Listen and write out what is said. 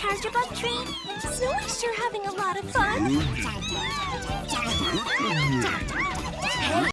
charge of Bug Tree? Snowy's sure having a lot of fun.